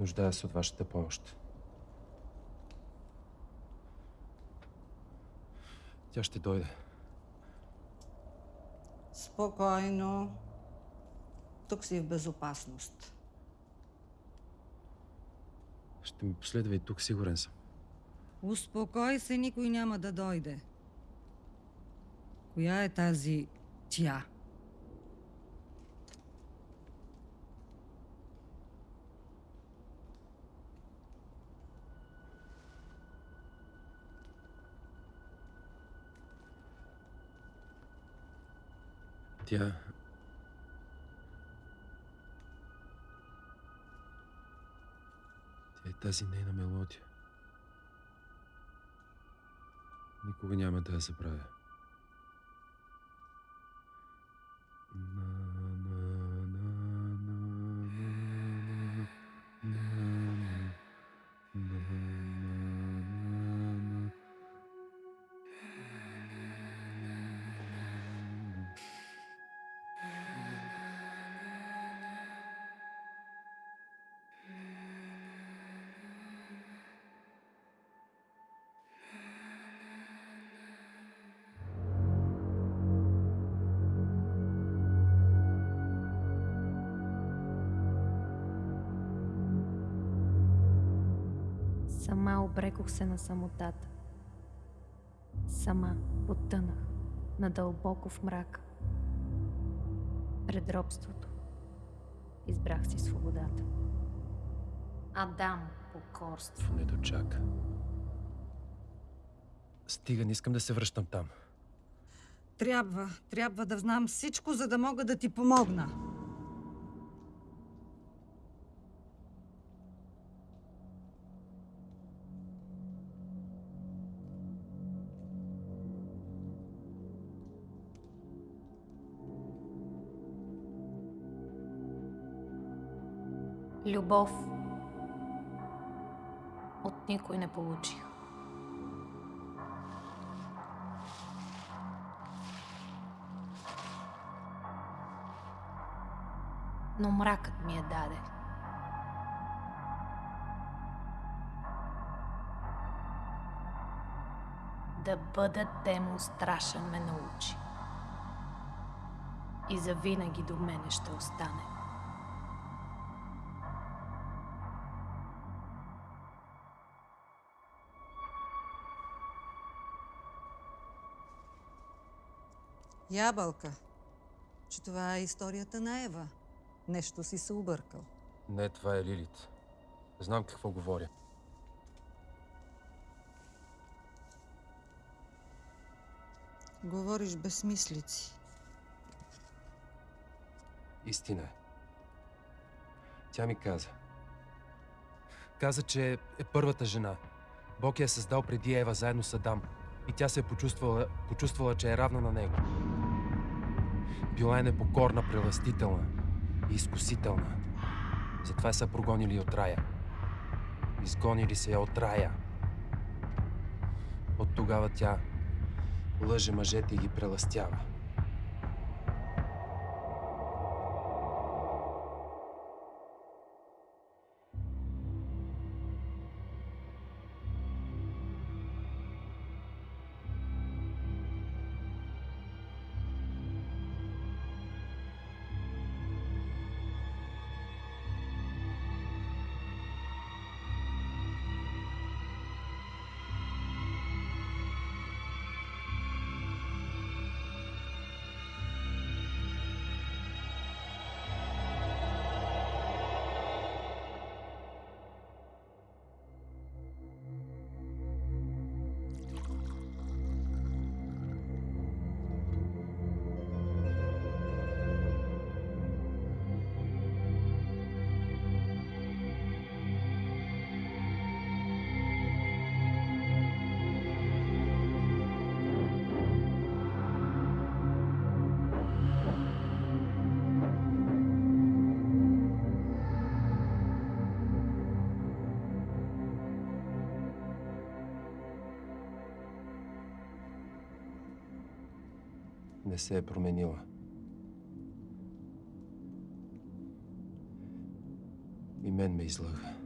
Нуждая се от вашата помощ. Тя ще дойде. Спокойно. Тук си в безопасност. Ще ми последва и тук, сигурен съм. Успокой се, никой няма да дойде. Коя е тази тя? Тя... Тя е тази нейна мелодия. Никога няма да я забравя. Сама обрекох се на самотата. Сама потънах надълбоко в мрак. Пред робството избрах си свободата. Адам покорство. Не дочака. Стига, не искам да се връщам там. Трябва, трябва да знам всичко, за да мога да ти помогна. Любов от никой не получих. Но мракът ми я даде. Да бъда демо страшен ме научи. И завинаги до мене ще остане. Ябълка, че това е историята на Ева. Нещо си се объркал. Не, това е Лилит. Знам какво говоря. Говориш безсмислици. Истина е. Тя ми каза. Каза, че е първата жена. Бог я е създал преди Ева заедно с Адам. И тя се е почувствала, почувствала, че е равна на него. Била е непокорна, преластителна и изкусителна. Затова са прогонили от рая. Изгонили се я от рая. От тогава тя лъже мъжете и ги преластява. Не се е променила. И мен ме излъга.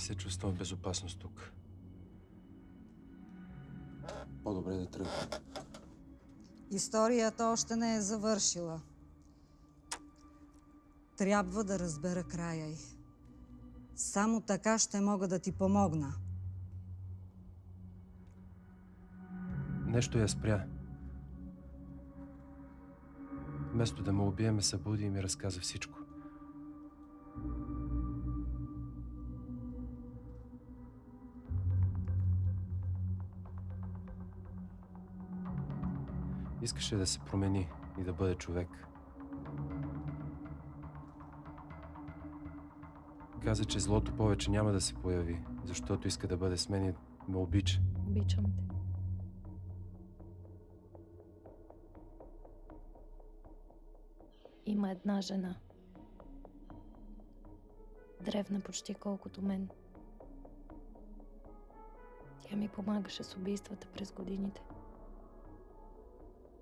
Се чувствам в безопасност тук. По-добре да тръгна. Историята още не е завършила. Трябва да разбера края й. Само така ще мога да ти помогна. Нещо я спря. Вместо да ме убие, ме събуди и ми разказа всичко. Искаше да се промени и да бъде човек. Каза, че злото повече няма да се появи, защото иска да бъде с мен и ме обича. Обичам те. Има една жена. Древна почти колкото мен. Тя ми помагаше с убийствата през годините.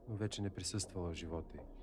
Но вече не присъствала в живота й.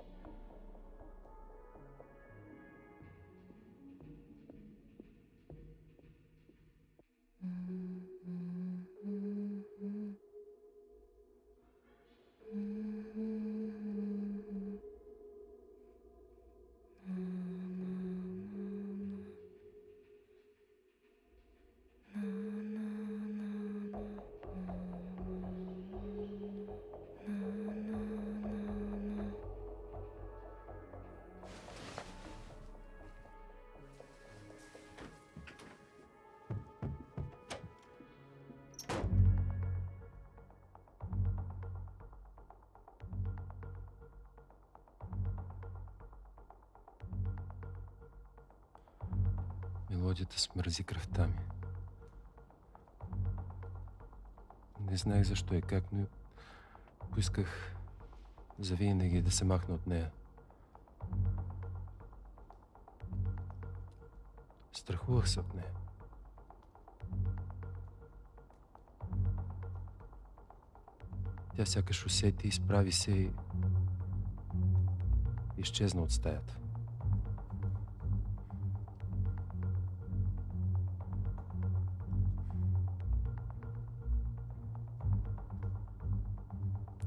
Мелодията смързи кръвта ми. Не знаех защо и как, но поисках завинаги да се махна от нея. Страхувах се от нея. Тя сякаш усети, изправи се и изчезна от стаята.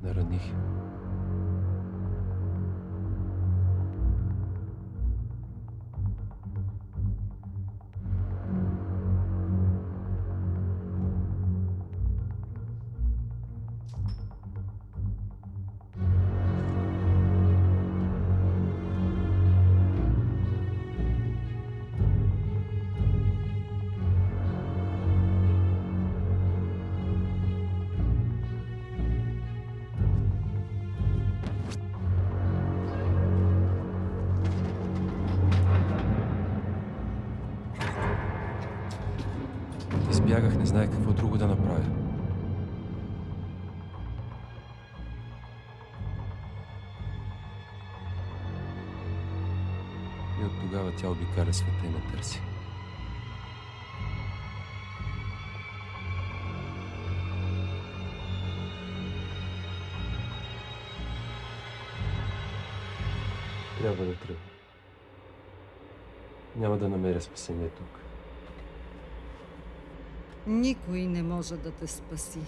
Нараних. я. Избягах, не знаех какво друго да направя. И от тогава тя обикаля света и ме търси. Трябва да тръгна. Няма да намеря спасение тук. Никой не може да те спаси.